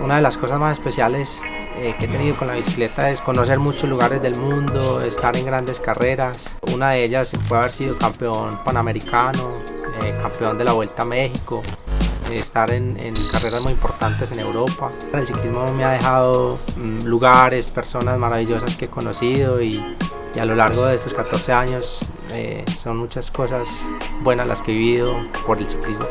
Una de las cosas más especiales eh, que he tenido con la bicicleta es conocer muchos lugares del mundo, estar en grandes carreras. Una de ellas fue haber sido campeón panamericano, eh, campeón de la Vuelta a México, eh, estar en, carreras muy importantes en Europa. El ciclismo me ha dejado mm, lugares, personas maravillosas que he conocido y, a lo largo de estos 14 años eh, son muchas cosas buenas las que he vivido por el ciclismo.